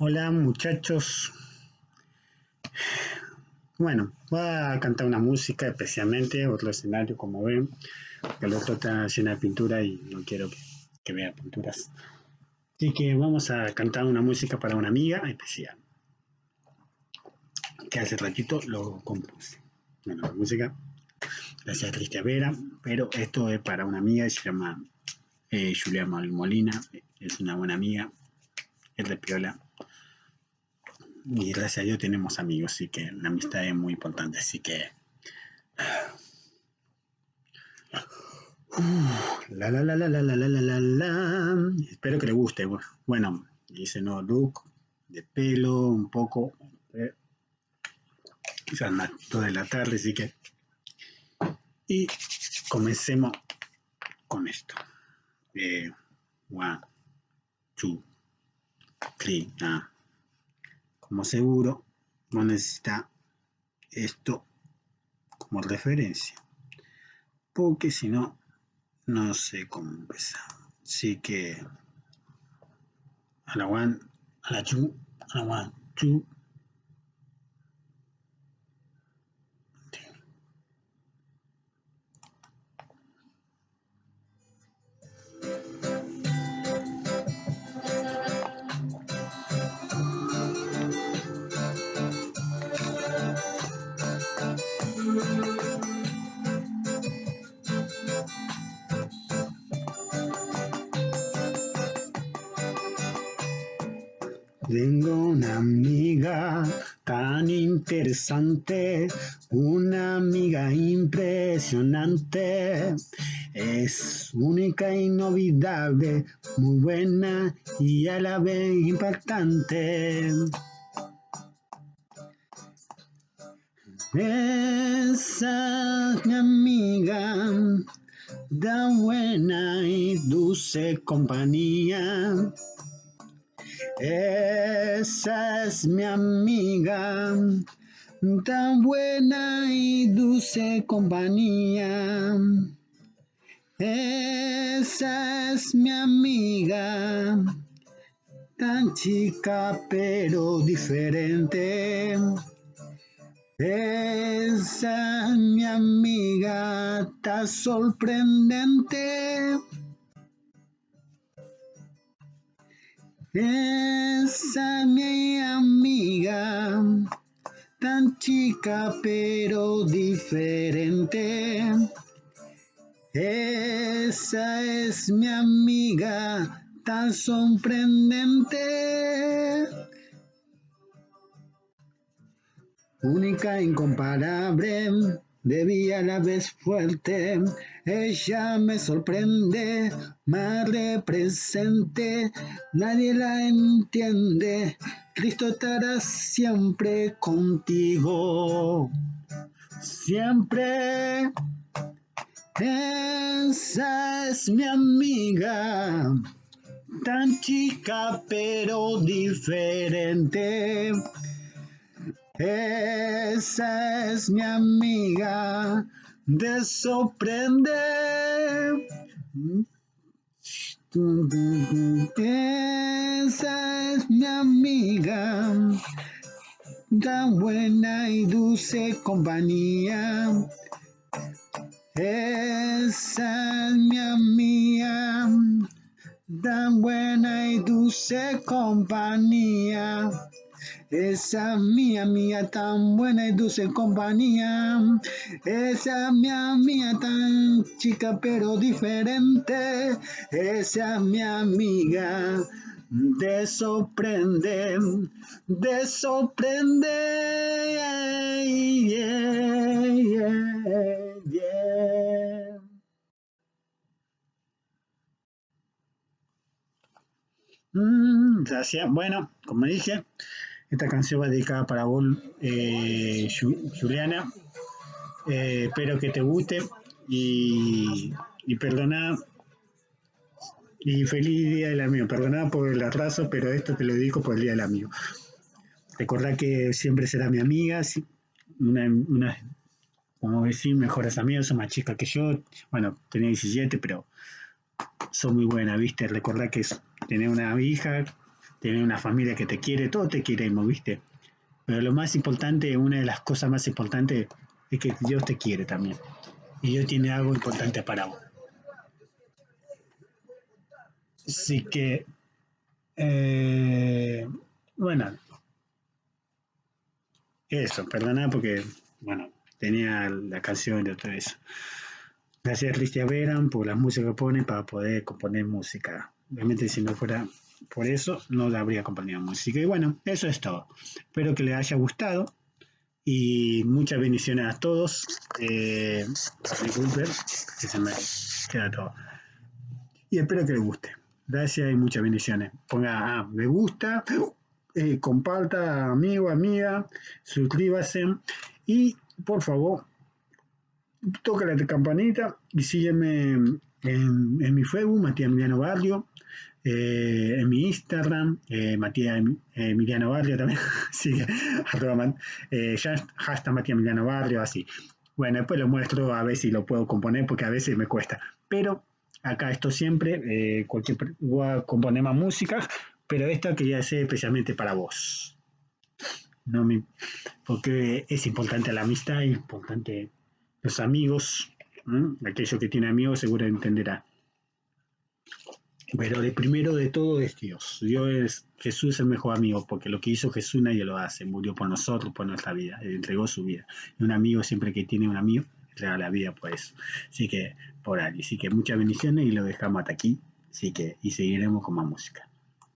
Hola muchachos. Bueno, voy a cantar una música especialmente, otro escenario como ven, que el otro está lleno de pintura y no quiero que, que vea pinturas. Así que vamos a cantar una música para una amiga especial, que hace ratito lo compuse. Bueno, la música, gracias a Cristian pero esto es para una amiga, se llama eh, Julia Molina, es una buena amiga, es de Piola. Y gracias a Dios tenemos amigos, así que la amistad es muy importante, así que... La la la la la la la la la la. Espero que le guste. Bueno, dice no look de pelo un poco. Eh, más toda la tarde, así que. Y comencemos con esto. Eh, one, two, three. Ah. Como seguro, no necesita esto como referencia. Porque si no, no sé cómo empezar. Así que a la one, a la two, a la one, two. Tengo una amiga tan interesante, una amiga impresionante. Es única, inolvidable, muy buena y a la vez impactante. Esa es mi amiga, tan buena y dulce compañía. Esa es mi amiga, tan buena y dulce compañía. Esa es mi amiga, tan chica pero diferente. Esa es mi amiga, tan sorprendente. Esa mi amiga, tan chica pero diferente. Esa es mi amiga, tan sorprendente. Única, incomparable, debía la vez fuerte. Ella me sorprende, me represente, nadie la entiende. Cristo estará siempre contigo, siempre. Esa es mi amiga, tan chica pero diferente. Esa es mi amiga, de sorprender. Esa es mi amiga, tan buena y dulce compañía. Esa es mi amiga, tan buena y dulce compañía. Esa mía, mía tan buena y dulce compañía. Esa mía, mía tan chica pero diferente. Esa mi amiga de sorprende, de sorprende. Mm, gracias. Bueno, como dije, esta canción va dedicada para vos, eh, Juliana. Eh, espero que te guste y, y y feliz día del amigo. Perdona por el atraso, pero esto te lo dedico por el día del amigo. Recordá que siempre será mi amiga, una, como decir, mejores amigas, son más chicas que yo. Bueno, tenía 17, pero son muy buenas, ¿viste? Recordá que tener una hija tener una familia que te quiere, todo te queremos, ¿viste? Pero lo más importante, una de las cosas más importantes es que Dios te quiere también. Y Dios tiene algo importante para vos. Así que, eh, bueno, eso, perdona porque, bueno, tenía la canción y todo eso. Gracias Cristian Veran por las músicas que pone para poder componer música. Obviamente si no fuera por eso, no le habría acompañado música. Y bueno, eso es todo. Espero que les haya gustado y muchas bendiciones a todos. Eh, que se me queda todo. Y espero que les guste. Gracias y muchas bendiciones. Ponga ah, me gusta, eh, comparta, amigo, amiga, suscríbase y por favor toca la campanita y sígueme en, mi Facebook, Matías Emiliano Barrio, eh, en mi Instagram, eh, Matías Emiliano Barrio también, sigue, eh, hashtag Matías Emiliano Barrio, así. Bueno, después lo muestro a ver si lo puedo componer porque a veces me cuesta. Pero acá esto siempre, eh, cualquier, voy a componer más música, pero esta quería hacer especialmente para vos. No me, porque es importante la amistad, es importante los amigos, aquello que tiene amigos seguro entenderá. Pero de primero de todo es Dios. Dios es Jesús es el mejor amigo, porque lo que hizo Jesús nadie lo hace. Murió por nosotros, por nuestra vida. entregó su vida. Y un amigo, siempre que tiene un amigo, entrega la vida por eso. Así que, por ahí. Así que muchas bendiciones y lo dejamos hasta aquí. Así que, y seguiremos con más música.